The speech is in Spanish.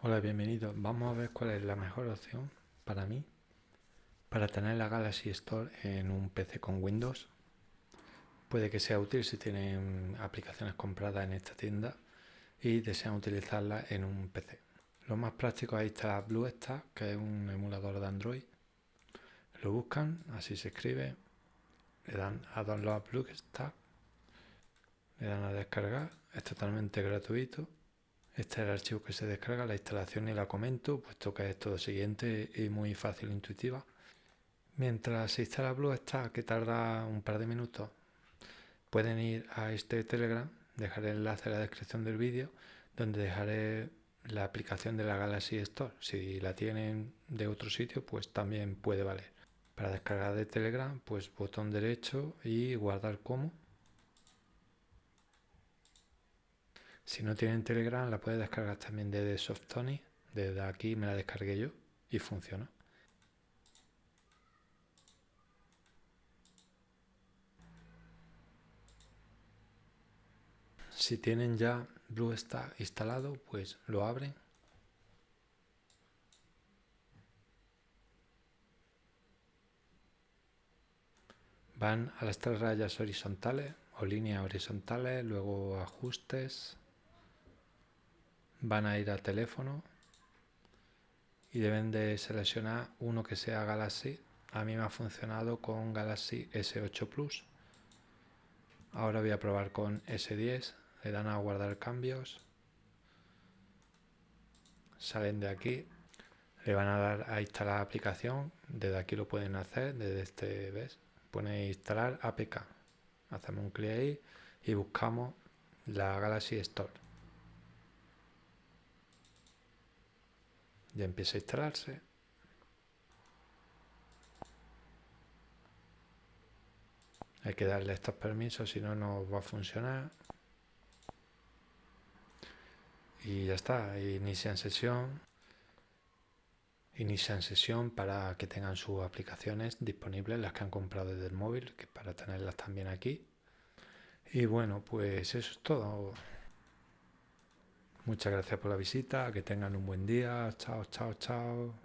Hola, bienvenido. Vamos a ver cuál es la mejor opción para mí para tener la Galaxy Store en un PC con Windows. Puede que sea útil si tienen aplicaciones compradas en esta tienda y desean utilizarla en un PC. Lo más práctico ahí está BlueStack, que es un emulador de Android. Lo buscan, así se escribe, le dan a Download BlueStack, le dan a descargar, es totalmente gratuito este es el archivo que se descarga, la instalación y la comento, puesto que es todo siguiente y muy fácil e intuitiva. Mientras se instala BlueStack, que tarda un par de minutos, pueden ir a este Telegram, dejaré el enlace en la descripción del vídeo, donde dejaré la aplicación de la Galaxy Store. Si la tienen de otro sitio, pues también puede valer. Para descargar de Telegram, pues botón derecho y guardar como. Si no tienen Telegram, la puedes descargar también desde Softony. Desde aquí me la descargué yo y funciona. Si tienen ya BlueStack instalado, pues lo abren. Van a las tres rayas horizontales o líneas horizontales, luego ajustes, van a ir al teléfono y deben de seleccionar uno que sea Galaxy. A mí me ha funcionado con Galaxy S8 Plus. Ahora voy a probar con S10. Le dan a guardar cambios. Salen de aquí. Le van a dar a instalar la aplicación. Desde aquí lo pueden hacer. Desde este, ¿ves? Pone instalar APK. Hacemos un clic ahí y buscamos la Galaxy Store. Ya empieza a instalarse. Hay que darle estos permisos, si no, no va a funcionar. Y ya está, inicia en sesión. Inicia en sesión para que tengan sus aplicaciones disponibles, las que han comprado desde el móvil, que para tenerlas también aquí. Y bueno, pues eso es todo. Muchas gracias por la visita, que tengan un buen día. Chao, chao, chao.